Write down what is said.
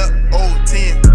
up, old 10.